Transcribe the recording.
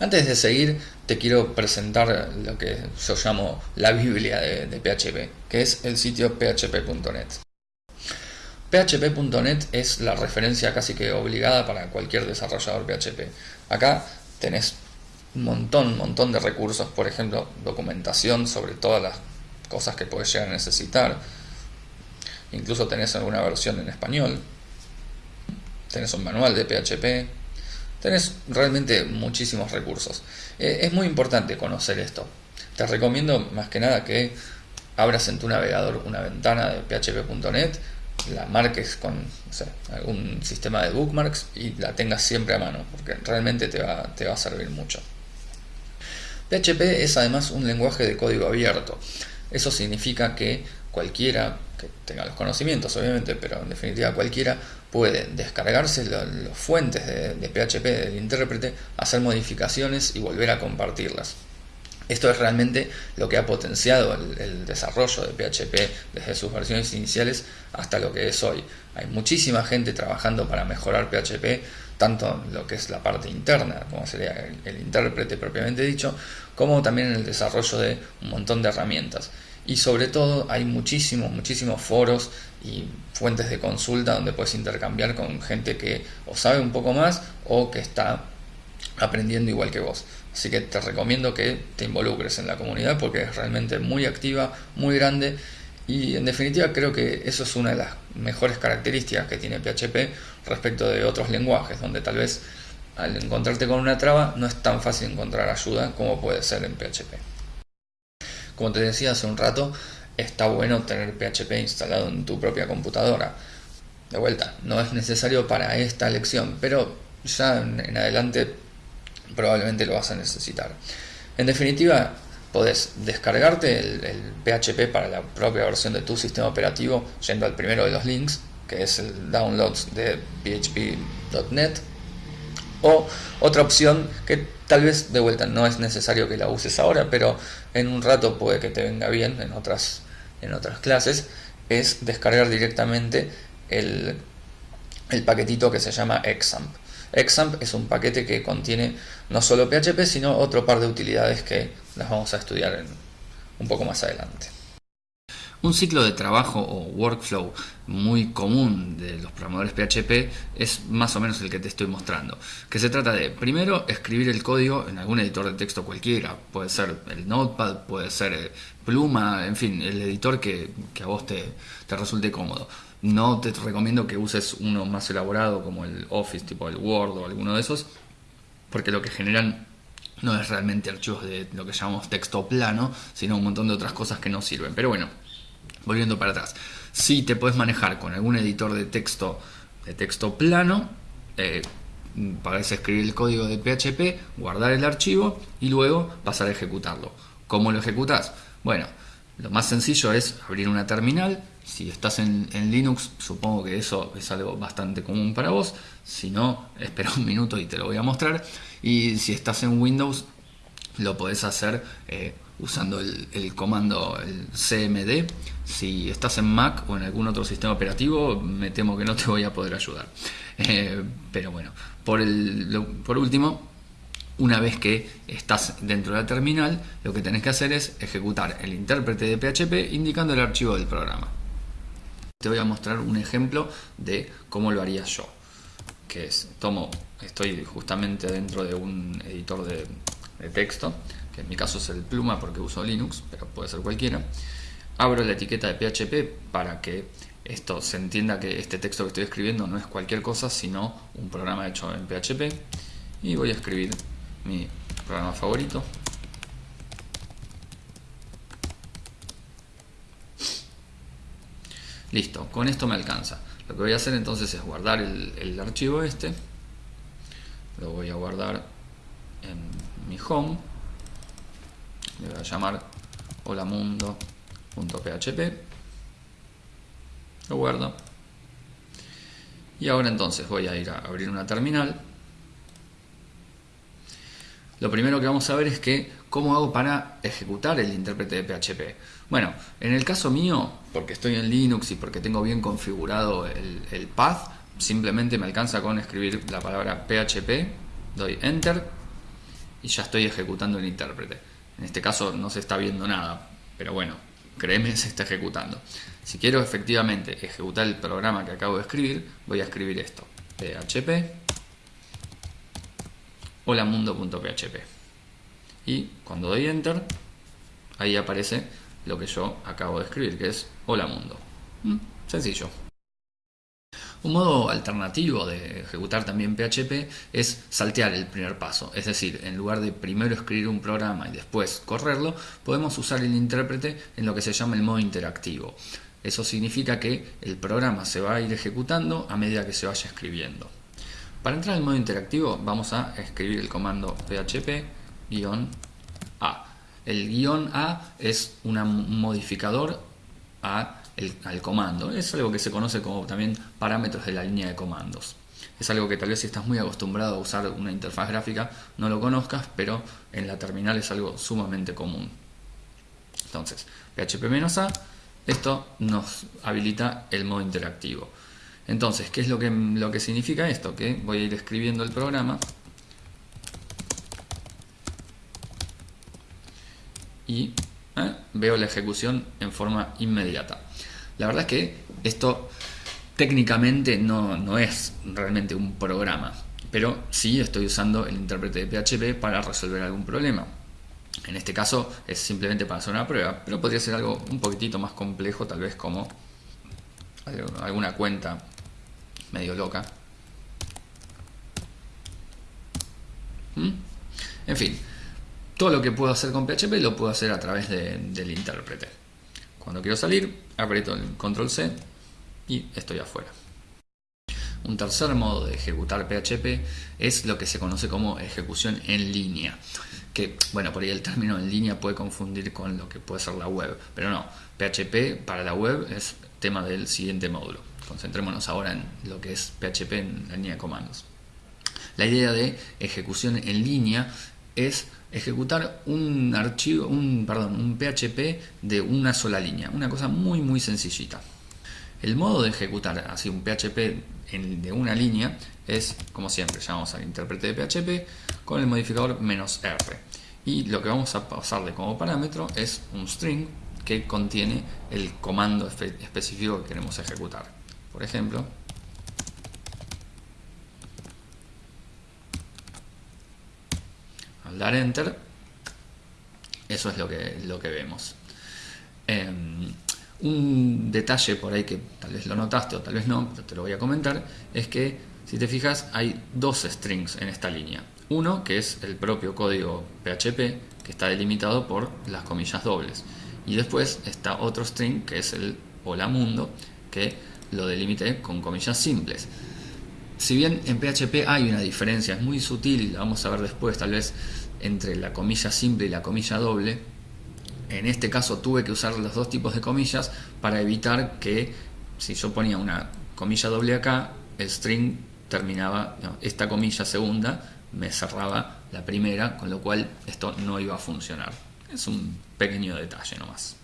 Antes de seguir, te quiero presentar lo que yo llamo la Biblia de, PHP, que es el sitio php.net. PHP.net es la referencia casi que obligada para cualquier desarrollador PHP. Acá tenés un montón, montón de recursos, por ejemplo, documentación sobre todas las cosas que puedes llegar a necesitar. Incluso tenés alguna versión en español. Tenés un manual de PHP. Tenés realmente muchísimos recursos. Eh, es muy importante conocer esto. Te recomiendo más que nada que abras en tu navegador una ventana de php.net, la marques con algún sistema de bookmarks y la tengas siempre a mano, porque realmente te va, te va a servir mucho. PHP es además un lenguaje de código abierto. Eso significa que cualquiera que tenga los conocimientos, obviamente, pero en definitiva cualquiera puede descargarse las fuentes de, PHP del intérprete, hacer modificaciones y volver a compartirlas. Esto es realmente lo que ha potenciado el, desarrollo de PHP desde sus versiones iniciales hasta lo que es hoy. Hay muchísima gente trabajando para mejorar PHP, tanto lo que es la parte interna, como sería el, el intérprete propiamente dicho, como también en el desarrollo de un montón de herramientas. Y sobre todo hay muchísimos, muchísimos foros y fuentes de consulta donde puedes intercambiar con gente que o sabe un poco más o que está aprendiendo igual que vos. Así que te recomiendo que te involucres en la comunidad porque es realmente muy activa, muy grande y en definitiva creo que eso es una de las mejores características que tiene PHP respecto de otros lenguajes, donde tal vez al encontrarte con una traba no es tan fácil encontrar ayuda como puede ser en PHP. Como te decía hace un rato, está bueno tener PHP instalado en tu propia computadora. De vuelta, no es necesario para esta lección, pero ya en adelante probablemente lo vas a necesitar. En definitiva, podés descargarte el, PHP para la propia versión de tu sistema operativo yendo al primero de los links, que es el downloads de php.net. O otra opción que tal vez de vuelta no es necesario que la uses ahora, pero en un rato puede que te venga bien en otras, en otras clases, es descargar directamente el, el paquetito que se llama Examp. Examp es un paquete que contiene no solo PHP, sino otro par de utilidades que las vamos a estudiar un poco más adelante. Un ciclo de trabajo o workflow muy común de los programadores PHP es más o menos el que te estoy mostrando. Que se trata de, primero, escribir el código en algún editor de texto cualquiera. Puede ser el Notepad, puede ser eh, Pluma, en fin, el editor que, a vos te, te resulte cómodo. No te recomiendo que uses uno más elaborado como el Office, tipo el Word o alguno de esos, porque lo que generan no es realmente archivos de lo que llamamos texto plano, sino un montón de otras cosas que no sirven. Pero bueno, volviendo para atrás, si te puedes manejar con algún editor de texto de texto plano, eh, escribir el código de PHP, guardar el archivo y luego pasar a ejecutarlo. ¿Cómo lo ejecutas? Bueno, lo más sencillo es abrir una terminal. Si estás en, Linux, supongo que eso es algo bastante común para vos. Si no, espera un minuto y te lo voy a mostrar. Y si estás en Windows, lo podés hacer eh, usando el, comando el CMD. Si estás en Mac o en algún otro sistema operativo, me temo que no te voy a poder ayudar. Eh, pero bueno, por, el, por último, una vez que estás dentro de la terminal, lo que tenés que hacer es ejecutar el intérprete de PHP indicando el archivo del programa. Te voy a mostrar un ejemplo de cómo lo haría yo. Que es, tomo, estoy justamente dentro de un editor de, texto, que en mi caso es el Pluma porque uso Linux, pero puede ser cualquiera. Abro la etiqueta de PHP para que esto se entienda que este texto que estoy escribiendo no es cualquier cosa, sino un programa hecho en PHP. Y voy a escribir mi programa favorito. Listo, con esto me alcanza. Lo que voy a hacer entonces es guardar el, archivo este. Lo voy a guardar en mi home. Le voy a llamar holamundo.php. Lo guardo. Y ahora entonces voy a ir a abrir una terminal lo primero que vamos a ver es que cómo hago para ejecutar el intérprete de PHP. Bueno, en el caso mío, porque estoy en Linux y porque tengo bien configurado el, path, simplemente me alcanza con escribir la palabra PHP, doy Enter y ya estoy ejecutando el intérprete. En este caso no se está viendo nada, pero bueno, créeme, se está ejecutando. Si quiero efectivamente ejecutar el programa que acabo de escribir, voy a escribir esto, php holamundo.php y cuando doy enter, ahí aparece lo que yo acabo de escribir, que es hola mundo. Mm, sencillo. Un modo alternativo de ejecutar también PHP es saltear el primer paso, es decir, en lugar de primero escribir un programa y después correrlo, podemos usar el intérprete en lo que se llama el modo interactivo. Eso significa que el programa se va a ir ejecutando a medida que se vaya escribiendo. Para entrar en modo interactivo vamos a escribir el comando php-a. El guion A es un modificador a al comando. Es algo que se conoce como también parámetros de la línea de comandos. Es algo que tal vez si estás muy acostumbrado a usar una interfaz gráfica no lo conozcas, pero en la terminal es algo sumamente común. Entonces, php-a, esto nos habilita el modo interactivo. Entonces, ¿qué es lo que, lo que significa esto? Que voy a ir escribiendo el programa y ¿eh? veo la ejecución en forma inmediata. La verdad es que esto técnicamente no, es realmente un programa, pero sí estoy usando el intérprete de PHP para resolver algún problema. En este caso es simplemente para hacer una prueba, pero podría ser algo un poquitito más complejo, tal vez como alguna cuenta medio loca. ¿Mm? En fin, todo lo que puedo hacer con PHP lo puedo hacer a través del intérprete. Cuando quiero salir, aprieto el control C y estoy afuera. Un tercer modo de ejecutar PHP es lo que se conoce como ejecución en línea. Que, bueno, por ahí el término en línea puede confundir con lo que puede ser la web, pero no, PHP para la web es tema del siguiente módulo. Concentrémonos ahora en lo que es PHP en la línea de comandos. La idea de ejecución en línea es ejecutar un archivo, un, perdón, un PHP de una sola línea, una cosa muy muy sencillita. El modo de ejecutar así un PHP de una línea es, como siempre, llamamos al intérprete de PHP con el modificador "-r". Y lo que vamos a pasarle como parámetro es un string que contiene el comando específico que queremos ejecutar. Por ejemplo, dar enter, eso es lo que, lo que vemos. Em, un detalle por ahí que tal vez lo notaste o tal vez no, pero te lo voy a comentar, es que si te fijas hay dos strings en esta línea. Uno que es el propio código PHP que está delimitado por las comillas dobles. Y después está otro string que es el hola mundo que lo delimité con comillas simples. Si bien en PHP hay una diferencia, es muy sutil la vamos a ver después, tal vez entre la comilla simple y la comilla doble. En este caso tuve que usar los dos tipos de comillas para evitar que si yo ponía una comilla doble acá, el string terminaba, esta comilla segunda me cerraba la primera, con lo cual esto no iba a funcionar. Es un pequeño detalle nomás.